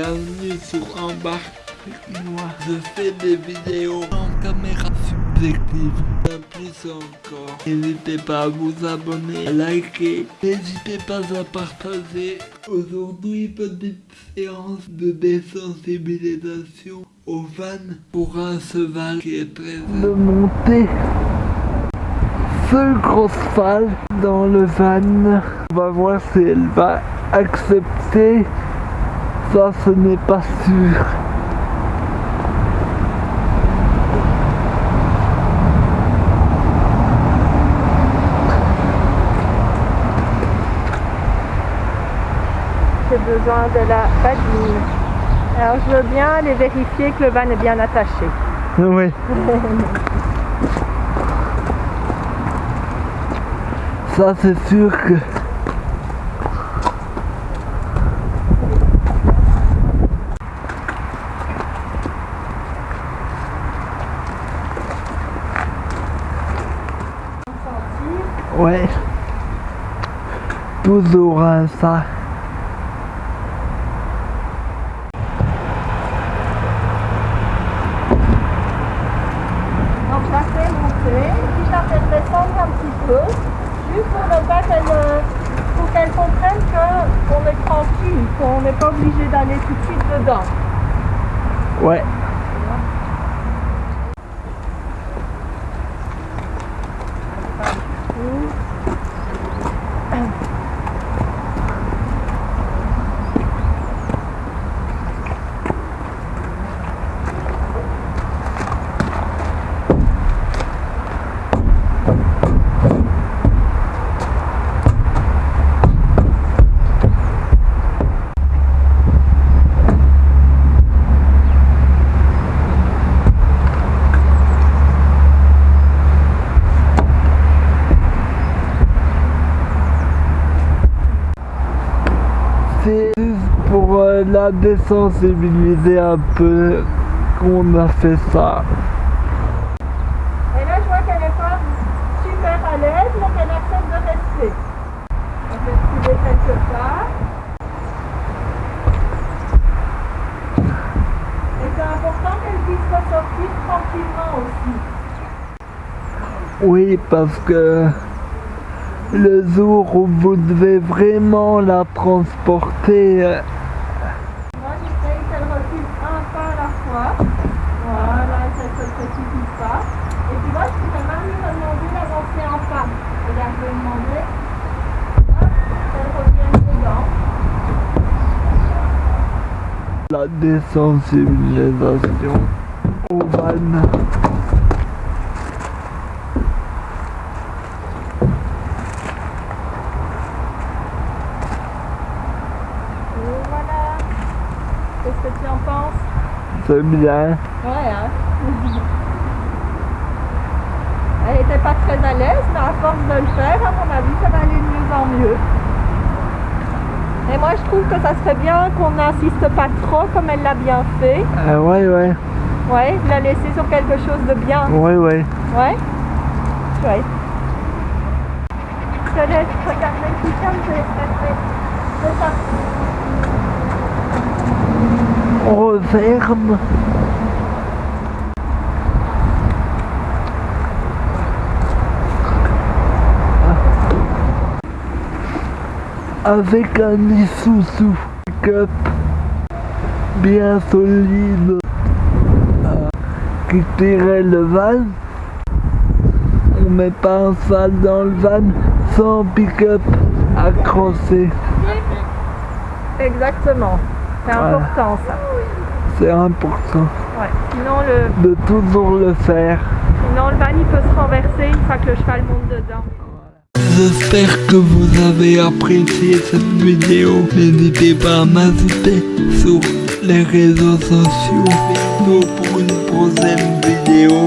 Bienvenue sur Embarque moi. Je fais des vidéos en caméra subjective. Bien plus encore. N'hésitez pas à vous abonner, à liker. N'hésitez pas à partager. Aujourd'hui, petite séance de désensibilisation au van pour un cheval qui est très... De monter ce gros cheval dans le van. On va voir si elle va accepter. Ça, ce n'est pas sûr. J'ai besoin de la badine. Alors je veux bien aller vérifier que le van est bien attaché. Oui. Ça, c'est sûr que... Ouais. Toujours ça. Donc je la fais monter, puis je la fais descendre un petit peu, juste pour ne pas qu'elle euh, pour qu'elle comprenne que on est tranquille, qu'on n'est pas obligé d'aller tout de suite dedans. Ouais. C'est juste pour euh, la désensibiliser un peu qu'on a fait ça. Et là je vois qu'elle n'est pas super à l'aise, mais qu'elle accepte de rester. On fait reculer quelque part? Et c'est important qu'elle puisse ressortir tranquillement aussi. Oui, parce que le jour où vous devez vraiment la transporter, euh, Moi j'essaye qu'elle recule un pas à la fois. Voilà, se précipite pas. Et tu vois, je la désensibilisation au van. Et voilà. Qu'est-ce que tu en penses? C'est bien. Ouais, hein Elle n'était pas très à l'aise, mais à force de le faire, à mon avis, ça va aller de mieux en mieux. Moi, je trouve que ça serait bien qu'on n'insiste pas trop, comme elle l'a bien fait. Euh, ouais, ouais, Ouais, la laisser sur quelque chose de bien. ouais, ouais. Ouais Chouette. Je te laisse regarder le système, je vais faire C'est ça. On ferme. Avec un Isuzu Cup bien solide euh, qui tirait le van. On met pas un salle dans le van sans pick-up accroché. Exactement. C'est Voilà. important ça. C'est important Ouais. Sinon le, de toujours le faire. sinon le van il peut se renverser une fois que le cheval monte dedans. J'espère que vous avez apprécié cette vidéo. N'hésitez pas à m'ajouter sur les réseaux sociaux. Bientôt pour une prochaine vidéo.